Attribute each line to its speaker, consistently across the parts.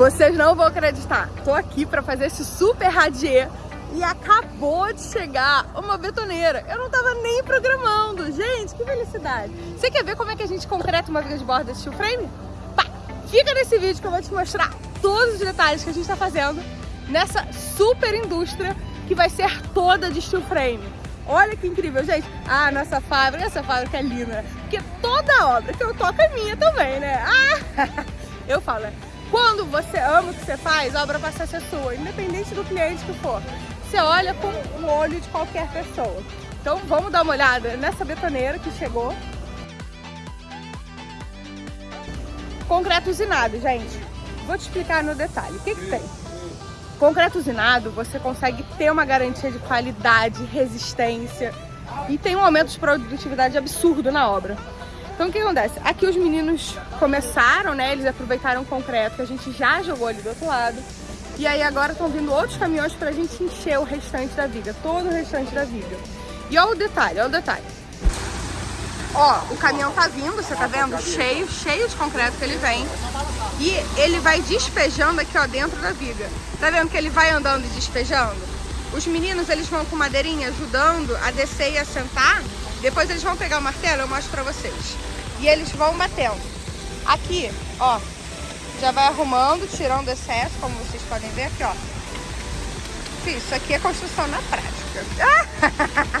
Speaker 1: Vocês não vão acreditar. Tô aqui pra fazer esse super radier e acabou de chegar uma betoneira. Eu não tava nem programando. Gente, que felicidade. Você quer ver como é que a gente concreta uma viga de borda steel frame? Pá, fica nesse vídeo que eu vou te mostrar todos os detalhes que a gente tá fazendo nessa super indústria que vai ser toda de steel frame. Olha que incrível, gente. Ah, nossa fábrica, essa fábrica é linda. Porque toda obra que eu toco é minha também, né? Ah, eu falo, né? Quando você ama o que você faz, a obra passa a ser sua, independente do cliente que for. Você olha com o olho de qualquer pessoa. Então vamos dar uma olhada nessa betoneira que chegou. Concreto usinado, gente. Vou te explicar no detalhe. O que, que tem? Concreto usinado, você consegue ter uma garantia de qualidade, resistência e tem um aumento de produtividade absurdo na obra. Então o que acontece? Aqui os meninos começaram, né? Eles aproveitaram o concreto que a gente já jogou ali do outro lado. E aí agora estão vindo outros caminhões pra gente encher o restante da viga, todo o restante da viga. E olha o detalhe, olha o detalhe. Ó, o caminhão tá vindo, você tá vendo? Cheio, cheio de concreto que ele vem. E ele vai despejando aqui, ó, dentro da viga. Tá vendo que ele vai andando e despejando? Os meninos, eles vão com madeirinha ajudando a descer e a sentar. Depois eles vão pegar o martelo, eu mostro pra vocês e eles vão batendo. Aqui, ó, já vai arrumando, tirando excesso, como vocês podem ver aqui, ó. Isso aqui é construção na prática.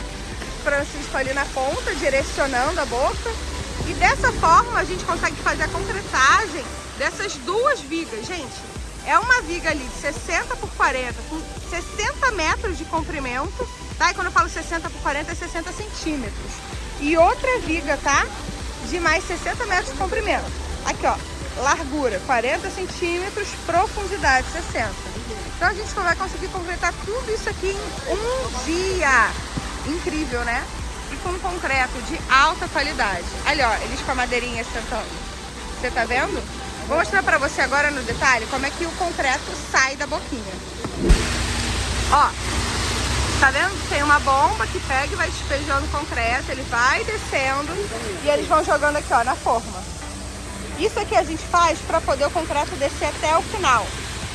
Speaker 1: Francisco ali na ponta, direcionando a boca. E dessa forma a gente consegue fazer a concretagem dessas duas vigas. Gente, é uma viga ali de 60 por 40, com 60 metros de comprimento, tá? E quando eu falo 60 por 40 é 60 centímetros. E outra viga, tá? De mais 60 metros de comprimento. Aqui, ó, largura 40 centímetros, profundidade 60. Então a gente vai conseguir completar tudo isso aqui em um dia. Incrível, né? E com concreto de alta qualidade. Ali, ó, eles com a madeirinha sentando. Você tá vendo? Vou mostrar pra você agora no detalhe como é que o concreto sai da boquinha. Ó, Tá vendo? Tem uma bomba que pega e vai despejando concreto, ele vai descendo e eles vão jogando aqui, ó, na forma. Isso aqui a gente faz para poder o concreto descer até o final.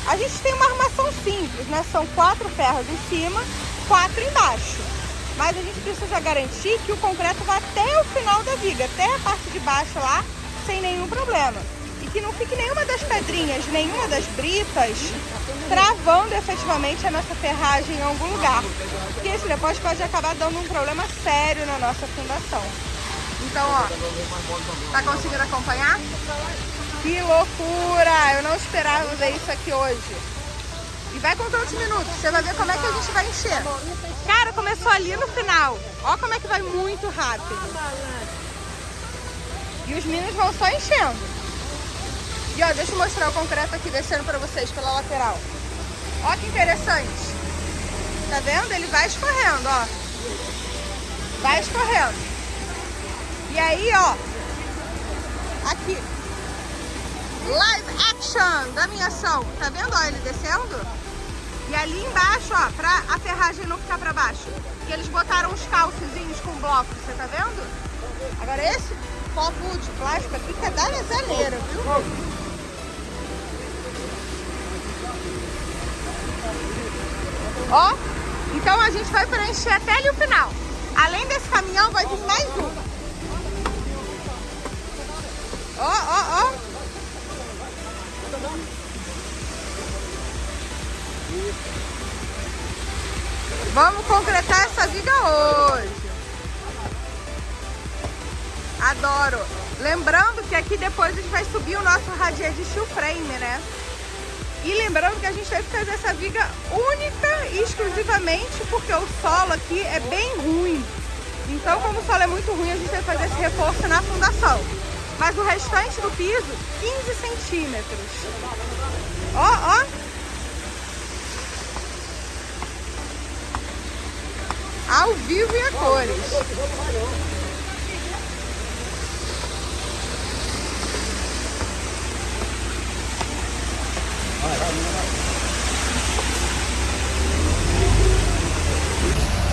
Speaker 1: A gente tem uma armação simples, né? São quatro ferros em cima, quatro embaixo. Mas a gente precisa garantir que o concreto vá até o final da viga, até a parte de baixo lá, sem nenhum problema e que não fique nenhuma das pedrinhas, nenhuma das britas travando efetivamente a nossa ferragem em algum lugar. Porque isso depois pode acabar dando um problema sério na nossa fundação. Então, ó, tá conseguindo acompanhar? Que loucura! Eu não esperava ver isso aqui hoje. E vai contando os minutos, você vai ver como é que a gente vai encher. Cara, começou ali no final. Ó como é que vai muito rápido. E os meninos vão só enchendo. E ó, deixa eu mostrar o concreto aqui descendo pra vocês pela lateral. Ó que interessante. Tá vendo? Ele vai escorrendo, ó. Vai escorrendo. E aí, ó. Aqui. Live action da minha ação. Tá vendo, ó, ele descendo? E ali embaixo, ó, pra a ferragem não ficar pra baixo. E eles botaram uns calcezinhos com bloco, você tá vendo? Agora esse copo de plástico aqui que é da zaneira, viu? Ó, então a gente vai preencher até ali o final. Além desse caminhão, vai vir mais um. Ó, ó, ó. Vamos concretar essa viga hoje. Adoro. Lembrando que aqui depois a gente vai subir o nosso radier de steel frame, né? E lembrando que a gente teve que fazer essa viga única e exclusivamente porque o solo aqui é bem ruim. Então, como o solo é muito ruim, a gente que fazer esse reforço na fundação. Mas o restante do piso, 15 centímetros. Ó, ó. Ao vivo e a cores.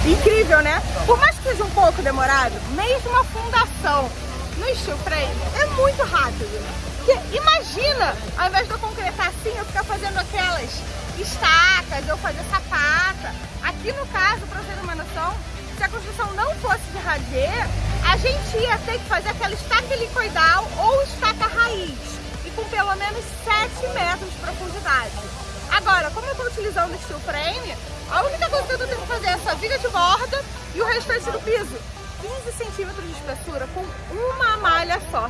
Speaker 1: Incrível, né? Por mais que seja um pouco demorado, mesmo a fundação no steel frame é muito rápido. Porque imagina, ao invés de eu concretar assim, eu ficar usando aquelas estacas ou fazer sapata. Aqui no caso, para você ter uma noção, se a construção não fosse de radê, a gente ia ter que fazer aquela estaca helicoidal ou estaca raiz, e com pelo menos 7 metros de profundidade. Agora, como eu estou utilizando steel frame, a única coisa que eu tendo que fazer é essa viga de borda e o restante do piso. 15 centímetros de espessura com uma malha só.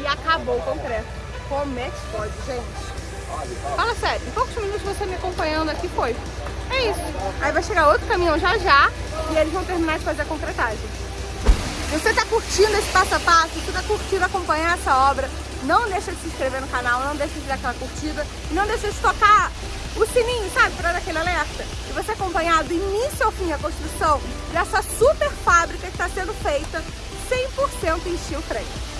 Speaker 1: E acabou o concreto. Como é que pode, gente? Fala sério, em poucos minutos você me acompanhando aqui foi. É isso. Aí vai chegar outro caminhão já já e eles vão terminar de fazer a concretagem. Você está curtindo esse passo a passo, você está curtindo acompanhar essa obra, não deixa de se inscrever no canal, não deixa de dar aquela curtida não deixa de tocar o sininho, sabe, para dar aquele alerta. E você acompanhar do início ao fim a construção dessa super fábrica que está sendo feita 100% em steel frame.